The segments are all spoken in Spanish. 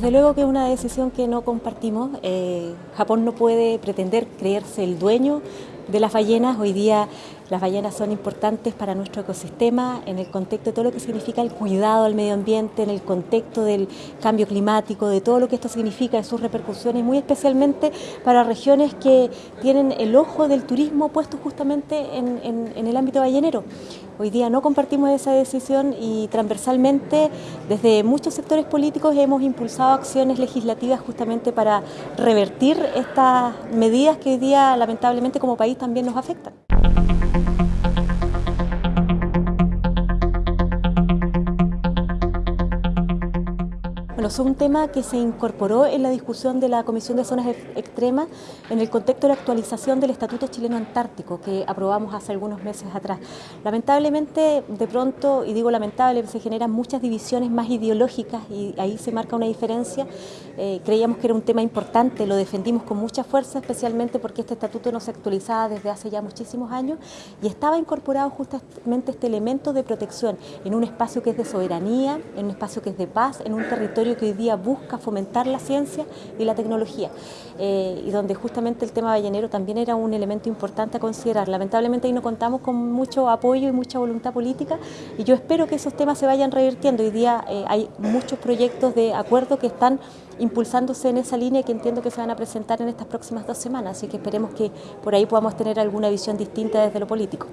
Desde luego que es una decisión que no compartimos. Eh, Japón no puede pretender creerse el dueño de las ballenas. Hoy día las ballenas son importantes para nuestro ecosistema en el contexto de todo lo que significa el cuidado al medio ambiente, en el contexto del cambio climático, de todo lo que esto significa, de sus repercusiones, muy especialmente para regiones que tienen el ojo del turismo puesto justamente en, en el ámbito ballenero. Hoy día no compartimos esa decisión y transversalmente desde muchos sectores políticos hemos impulsado acciones legislativas justamente para revertir estas medidas que hoy día lamentablemente como país también nos afectan. Bueno, es un tema que se incorporó en la discusión de la Comisión de Zonas Extremas en el contexto de la actualización del Estatuto Chileno Antártico que aprobamos hace algunos meses atrás. Lamentablemente, de pronto, y digo lamentable, se generan muchas divisiones más ideológicas y ahí se marca una diferencia. Eh, creíamos que era un tema importante, lo defendimos con mucha fuerza, especialmente porque este estatuto no se actualizaba desde hace ya muchísimos años y estaba incorporado justamente este elemento de protección en un espacio que es de soberanía, en un espacio que es de paz, en un territorio que hoy día busca fomentar la ciencia y la tecnología eh, y donde justamente el tema ballenero también era un elemento importante a considerar. Lamentablemente ahí no contamos con mucho apoyo y mucha voluntad política y yo espero que esos temas se vayan revirtiendo. Hoy día eh, hay muchos proyectos de acuerdo que están impulsándose en esa línea que entiendo que se van a presentar en estas próximas dos semanas, así que esperemos que por ahí podamos tener alguna visión distinta desde lo político.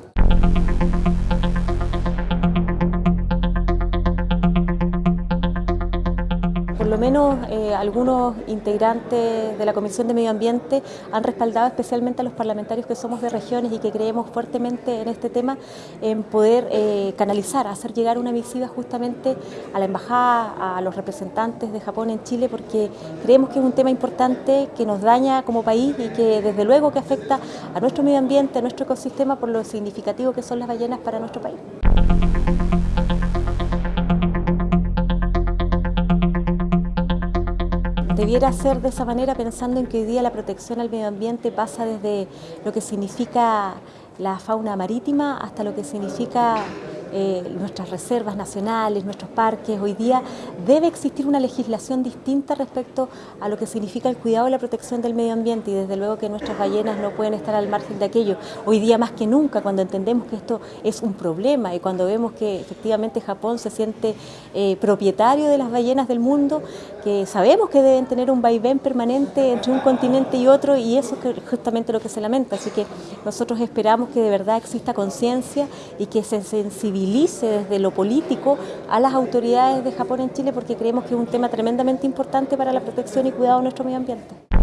Por lo menos eh, algunos integrantes de la Comisión de Medio Ambiente han respaldado especialmente a los parlamentarios que somos de regiones y que creemos fuertemente en este tema en poder eh, canalizar, hacer llegar una misiva justamente a la Embajada, a los representantes de Japón en Chile, porque creemos que es un tema importante que nos daña como país y que desde luego que afecta a nuestro medio ambiente, a nuestro ecosistema por lo significativo que son las ballenas para nuestro país. Debiera ser de esa manera pensando en que hoy día la protección al medio ambiente pasa desde lo que significa la fauna marítima hasta lo que significa eh, nuestras reservas nacionales, nuestros parques. Hoy día debe existir una legislación distinta respecto a lo que significa el cuidado y la protección del medio ambiente y desde luego que nuestras ballenas no pueden estar al margen de aquello. Hoy día más que nunca, cuando entendemos que esto es un problema y cuando vemos que efectivamente Japón se siente eh, propietario de las ballenas del mundo, que sabemos que deben tener un vaivén permanente entre un continente y otro y eso es justamente lo que se lamenta. Así que nosotros esperamos que de verdad exista conciencia y que se desde lo político a las autoridades de Japón en Chile porque creemos que es un tema tremendamente importante para la protección y cuidado de nuestro medio ambiente.